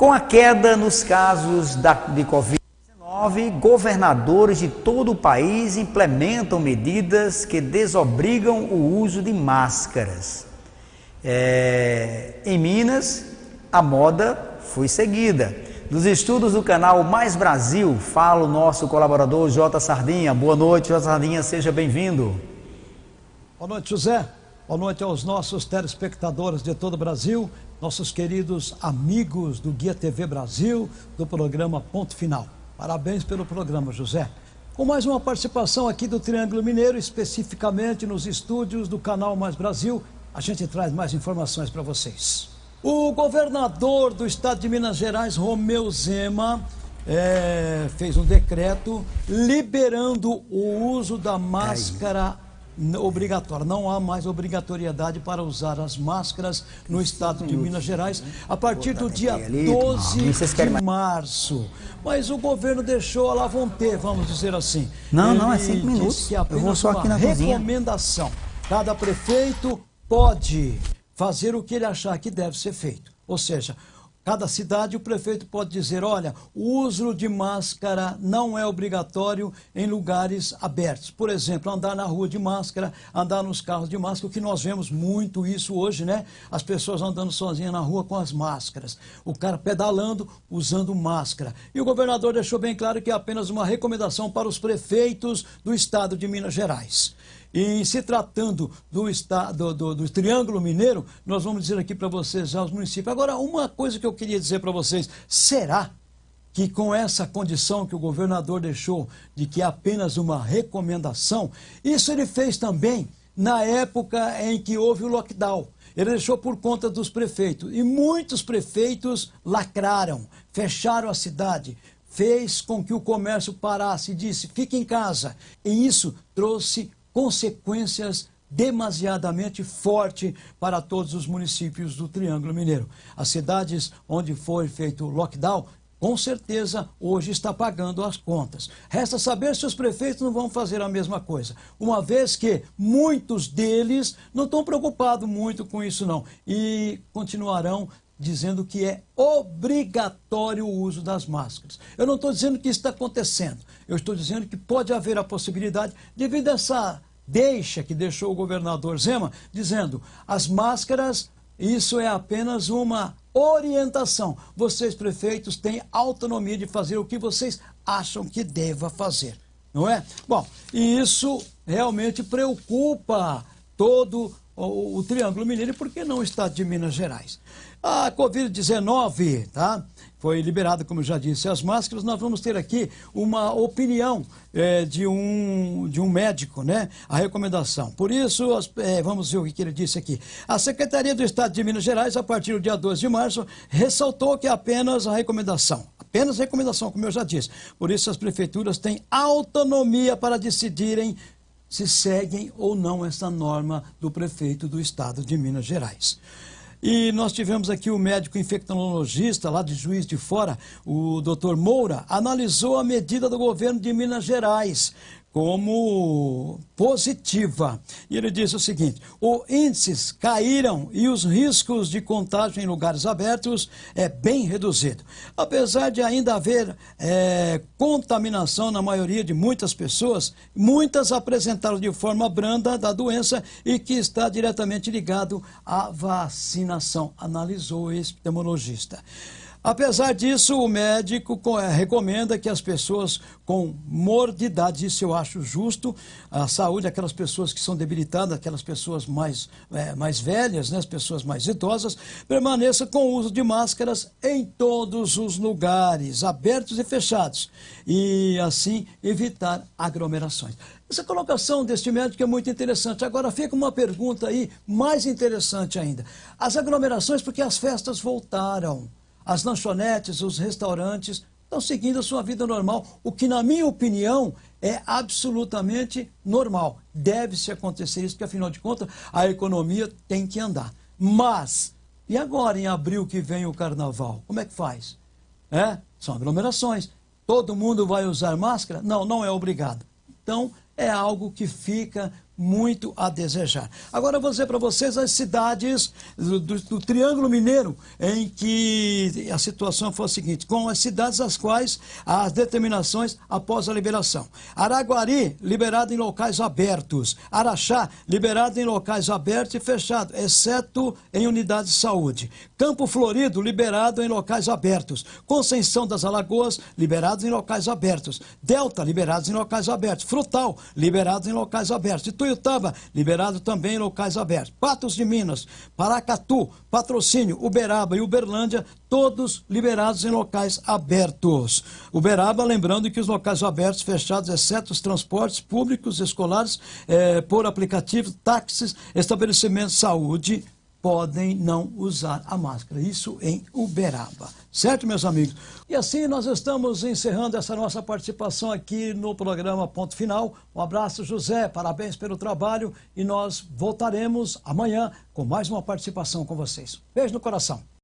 Com a queda nos casos da, de Covid-19, governadores de todo o país implementam medidas que desobrigam o uso de máscaras. É, em Minas, a moda foi seguida. Dos estudos do canal Mais Brasil, fala o nosso colaborador J. Sardinha. Boa noite, J. Sardinha, seja bem-vindo. Boa noite, José. Boa noite aos nossos telespectadores de todo o Brasil nossos queridos amigos do Guia TV Brasil, do programa Ponto Final. Parabéns pelo programa, José. Com mais uma participação aqui do Triângulo Mineiro, especificamente nos estúdios do Canal Mais Brasil, a gente traz mais informações para vocês. O governador do estado de Minas Gerais, Romeu Zema, é, fez um decreto liberando o uso da máscara obrigatória. Não há mais obrigatoriedade para usar as máscaras no estado de Minas Gerais a partir do dia 12 de março. Mas o governo deixou, lá vão ter, vamos dizer assim. Não, não, é cinco minutos. Que Eu vou só aqui na recomendação. Cada prefeito pode fazer o que ele achar que deve ser feito. Ou seja, Cada cidade, o prefeito pode dizer: olha, o uso de máscara não é obrigatório em lugares abertos. Por exemplo, andar na rua de máscara, andar nos carros de máscara, o que nós vemos muito isso hoje, né? As pessoas andando sozinhas na rua com as máscaras. O cara pedalando, usando máscara. E o governador deixou bem claro que é apenas uma recomendação para os prefeitos do estado de Minas Gerais. E se tratando do, estado, do, do Triângulo Mineiro, nós vamos dizer aqui para vocês já os municípios. Agora, uma coisa que eu queria dizer para vocês: será que com essa condição que o governador deixou de que é apenas uma recomendação, isso ele fez também na época em que houve o lockdown. Ele deixou por conta dos prefeitos. E muitos prefeitos lacraram, fecharam a cidade, fez com que o comércio parasse, disse, fique em casa. E isso trouxe consequências demasiadamente forte para todos os municípios do Triângulo Mineiro. As cidades onde foi feito o lockdown, com certeza hoje está pagando as contas. Resta saber se os prefeitos não vão fazer a mesma coisa, uma vez que muitos deles não estão preocupados muito com isso não e continuarão dizendo que é obrigatório o uso das máscaras. Eu não estou dizendo que isso está acontecendo, eu estou dizendo que pode haver a possibilidade, devido a essa deixa que deixou o governador Zema, dizendo as máscaras, isso é apenas uma orientação. Vocês, prefeitos, têm autonomia de fazer o que vocês acham que deva fazer, não é? Bom, e isso realmente preocupa todo o, o Triângulo Mineiro, porque não o estado de Minas Gerais. A Covid-19, tá? Foi liberada, como eu já disse, as máscaras. Nós vamos ter aqui uma opinião é, de, um, de um médico, né? A recomendação. Por isso, as, é, vamos ver o que ele disse aqui. A Secretaria do Estado de Minas Gerais, a partir do dia 12 de março, ressaltou que apenas a recomendação. Apenas recomendação, como eu já disse. Por isso, as prefeituras têm autonomia para decidirem se seguem ou não essa norma do prefeito do Estado de Minas Gerais. E nós tivemos aqui o médico infectologista lá de Juiz de Fora, o doutor Moura, analisou a medida do governo de Minas Gerais como positiva. E ele disse o seguinte: os índices caíram e os riscos de contágio em lugares abertos é bem reduzido. Apesar de ainda haver é, contaminação na maioria de muitas pessoas, muitas apresentaram de forma branda da doença e que está diretamente ligado à vacinação, analisou o epidemiologista. Apesar disso, o médico eh, recomenda que as pessoas com morbidade, isso eu acho justo, a saúde, aquelas pessoas que são debilitadas, aquelas pessoas mais, é, mais velhas, né, as pessoas mais idosas, permaneça com o uso de máscaras em todos os lugares, abertos e fechados, e assim evitar aglomerações. Essa colocação deste médico é muito interessante. Agora fica uma pergunta aí mais interessante ainda. As aglomerações, porque as festas voltaram. As lanchonetes, os restaurantes estão seguindo a sua vida normal, o que, na minha opinião, é absolutamente normal. Deve-se acontecer isso, porque, afinal de contas, a economia tem que andar. Mas, e agora, em abril que vem o carnaval? Como é que faz? É? São aglomerações. Todo mundo vai usar máscara? Não, não é obrigado. Então, é algo que fica muito a desejar. Agora eu vou dizer para vocês as cidades do, do, do, Triângulo Mineiro em que a situação foi a seguinte, com as cidades as quais as determinações após a liberação. Araguari, liberado em locais abertos. Araxá, liberado em locais abertos e fechados, exceto em unidades de saúde. Campo Florido, liberado em locais abertos. Conceição das Alagoas, liberados em locais abertos. Delta, liberados em locais abertos. Frutal, liberados em locais abertos. Ituiutaba, liberado também em locais abertos. Patos de Minas, Paracatu, Patrocínio, Uberaba e Uberlândia, todos liberados em locais abertos. Uberaba, lembrando que os locais abertos fechados, exceto os transportes públicos, escolares, por aplicativo, táxis, estabelecimentos de saúde, podem não usar a máscara. Isso em Uberaba. Certo, meus amigos? E assim nós estamos encerrando essa nossa participação aqui no programa Ponto Final. Um abraço, José, parabéns pelo trabalho e nós voltaremos amanhã com mais uma participação com vocês. Beijo no coração.